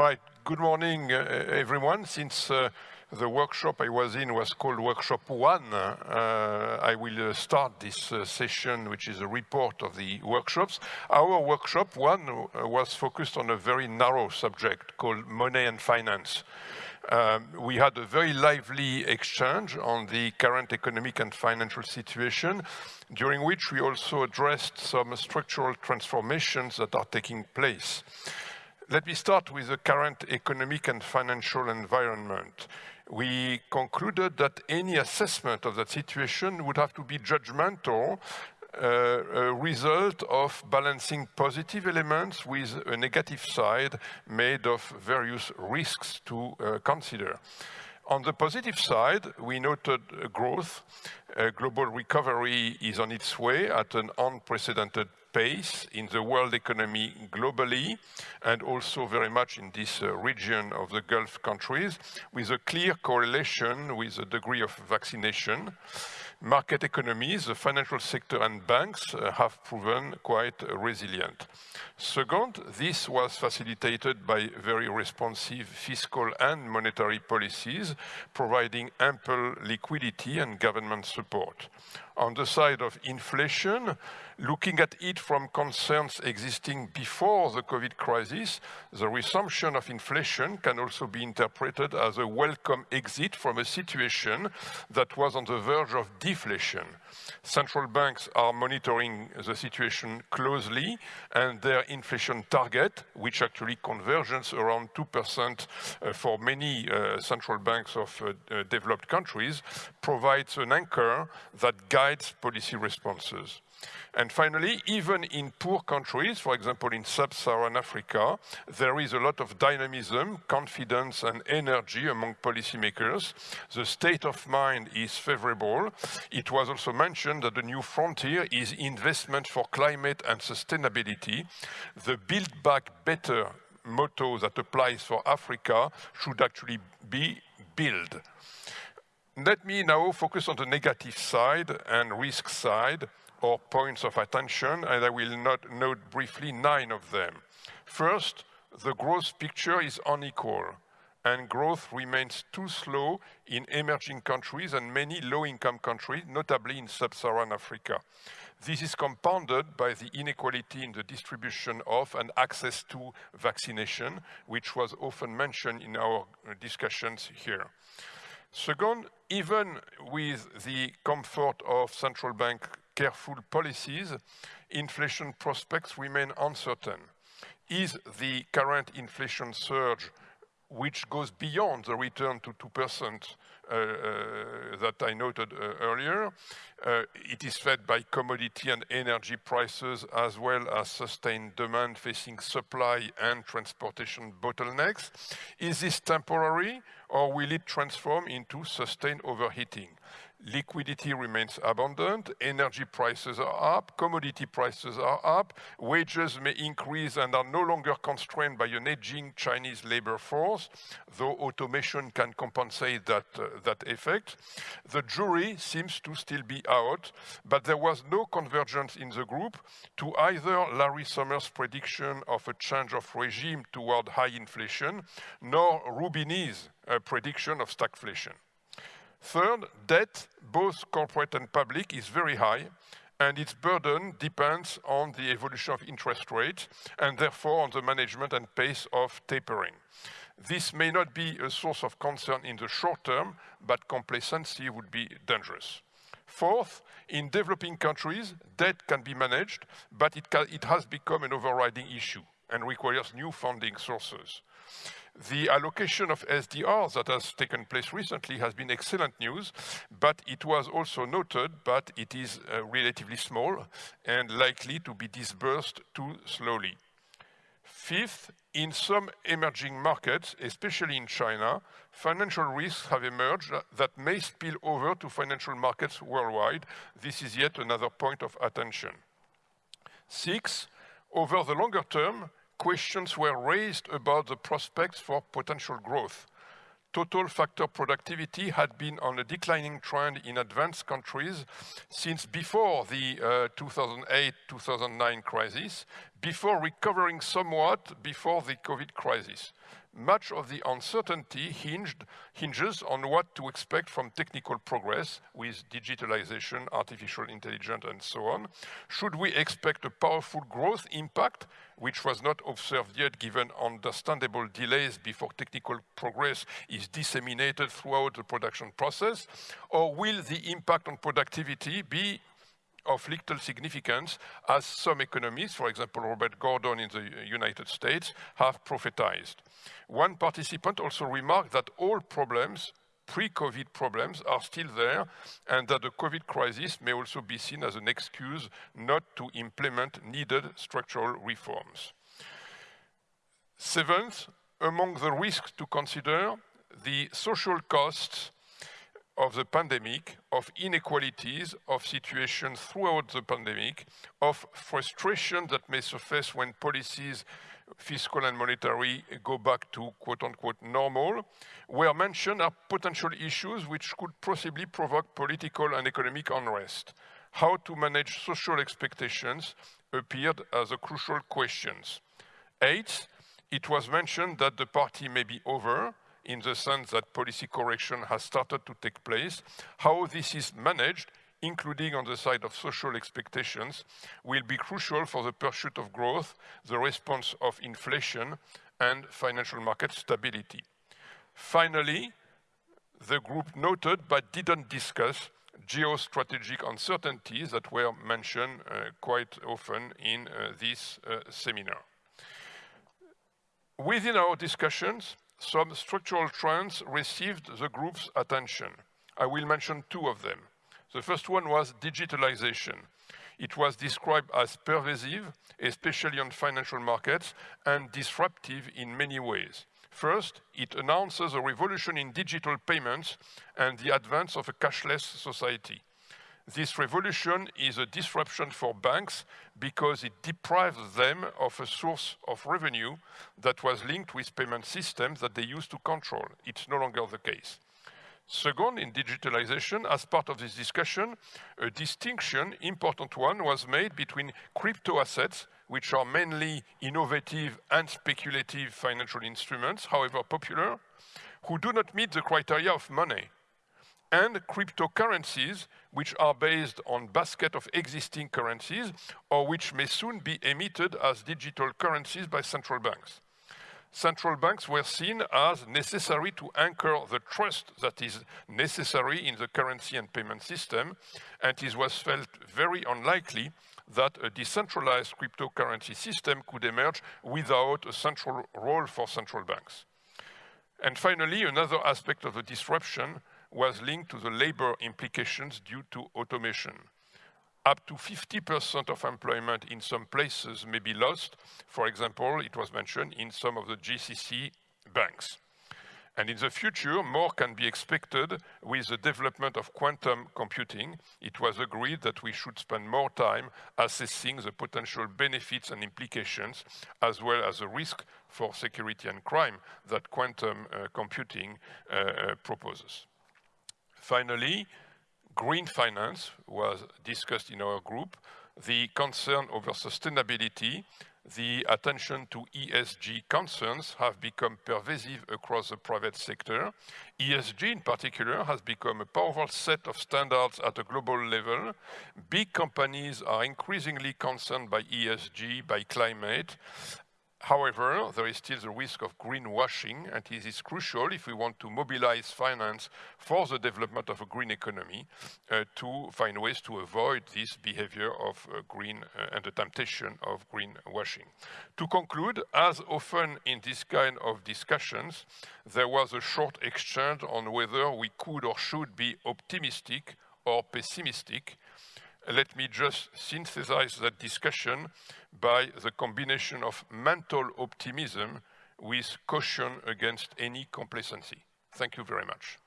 All right, good morning, uh, everyone. Since uh, the workshop I was in was called Workshop 1, uh, I will uh, start this uh, session, which is a report of the workshops. Our workshop 1 uh, was focused on a very narrow subject called money and finance. Um, we had a very lively exchange on the current economic and financial situation, during which we also addressed some structural transformations that are taking place. Let me start with the current economic and financial environment. We concluded that any assessment of that situation would have to be judgmental uh, a result of balancing positive elements with a negative side made of various risks to uh, consider. On the positive side, we noted growth. Uh, global recovery is on its way at an unprecedented pace in the world economy globally and also very much in this uh, region of the Gulf countries with a clear correlation with the degree of vaccination. Market economies, the financial sector and banks uh, have proven quite resilient. Second, this was facilitated by very responsive fiscal and monetary policies, providing ample liquidity and government support. On the side of inflation, looking at it from concerns existing before the COVID crisis, the resumption of inflation can also be interpreted as a welcome exit from a situation that was on the verge of deflation. Central banks are monitoring the situation closely and their inflation target, which actually converges around 2% uh, for many uh, central banks of uh, developed countries, provides an anchor that guides policy responses. And finally, even in poor countries, for example, in sub-Saharan Africa, there is a lot of dynamism, confidence and energy among policymakers. The state of mind is favorable. It was also mentioned that the new frontier is investment for climate and sustainability. The Build Back Better motto that applies for Africa should actually be build. Let me now focus on the negative side and risk side or points of attention, and I will not note briefly nine of them. First, the growth picture is unequal, and growth remains too slow in emerging countries and many low-income countries, notably in sub-Saharan Africa. This is compounded by the inequality in the distribution of and access to vaccination, which was often mentioned in our discussions here. Second, even with the comfort of central bank careful policies, inflation prospects remain uncertain. Is the current inflation surge, which goes beyond the return to 2% uh, uh, that I noted uh, earlier. it is fed by commodity and energy prices as well as sustained demand facing supply and transportation bottlenecks. Is this temporary or will it transform into sustained overheating? Liquidity remains abundant, energy prices are up, commodity prices are up, wages may increase and are no longer constrained by an aging Chinese labor force, though automation can compensate that, uh, that effect. The jury seems to still be out, but there was no convergence in the group to either Larry Summers' prediction of a change of regime toward high inflation, nor Roubini's uh, prediction of stagflation. Third, debt, both corporate and public, is very high, and its burden depends on the evolution of interest rates, and therefore on the management and pace of tapering. This may not be a source of concern in the short term, but complacency would be dangerous. Fourth, in developing countries, debt can be managed, but it, it has become an overriding issue and requires new funding sources. The allocation of SDRs that has taken place recently has been excellent news, but it was also noted, but it is uh, relatively small and likely to be disbursed too slowly. Fifth, in some emerging markets, especially in China, financial risks have emerged that may spill over to financial markets worldwide. This is yet another point of attention. Six, over the longer term, questions were raised about the prospects for potential growth. Total factor productivity had been on a declining trend in advanced countries since before the 2008-2009 uh, crisis, before recovering somewhat before the COVID crisis. Much of the uncertainty hinged, hinges on what to expect from technical progress with digitalization, artificial intelligence, and so on. Should we expect a powerful growth impact, which was not observed yet given understandable delays before technical progress is disseminated throughout the production process? Or will the impact on productivity be of little significance as some economists, for example, Robert Gordon in the United States, have prophetized. One participant also remarked that all problems pre-COVID problems are still there and that the COVID crisis may also be seen as an excuse not to implement needed structural reforms. Seventh, among the risks to consider, the social costs of the pandemic, of inequalities, of situations throughout the pandemic, of frustration that may surface when policies, fiscal and monetary, go back to quote-unquote normal, were mentioned are potential issues which could possibly provoke political and economic unrest. How to manage social expectations appeared as a crucial questions. Eighth, it was mentioned that the party may be over, in the sense that policy correction has started to take place. How this is managed, including on the side of social expectations, will be crucial for the pursuit of growth, the response of inflation, and financial market stability. Finally, the group noted but didn't discuss geostrategic uncertainties that were mentioned uh, quite often in uh, this uh, seminar. Within our discussions, some structural trends received the group's attention. I will mention two of them. The first one was digitalization. It was described as pervasive, especially on financial markets, and disruptive in many ways. First, it announces a revolution in digital payments and the advance of a cashless society. This revolution is a disruption for banks because it deprives them of a source of revenue that was linked with payment systems that they used to control. It's no longer the case. Second, in digitalization, as part of this discussion, a distinction, important one, was made between crypto assets, which are mainly innovative and speculative financial instruments, however popular, who do not meet the criteria of money and cryptocurrencies, which are based on basket of existing currencies or which may soon be emitted as digital currencies by central banks. Central banks were seen as necessary to anchor the trust that is necessary in the currency and payment system, and it was felt very unlikely that a decentralized cryptocurrency system could emerge without a central role for central banks. And finally, another aspect of the disruption was linked to the labor implications due to automation. Up to 50% of employment in some places may be lost. For example, it was mentioned in some of the GCC banks. And in the future, more can be expected with the development of quantum computing. It was agreed that we should spend more time assessing the potential benefits and implications, as well as the risk for security and crime that quantum uh, computing uh, uh, proposes. Finally, green finance was discussed in our group, the concern over sustainability, the attention to ESG concerns have become pervasive across the private sector. ESG in particular has become a powerful set of standards at a global level. Big companies are increasingly concerned by ESG, by climate, However, there is still the risk of greenwashing, and it is crucial if we want to mobilize finance for the development of a green economy uh, to find ways to avoid this behavior of uh, green uh, and the temptation of greenwashing. To conclude, as often in this kind of discussions, there was a short exchange on whether we could or should be optimistic or pessimistic let me just synthesize that discussion by the combination of mental optimism with caution against any complacency. Thank you very much.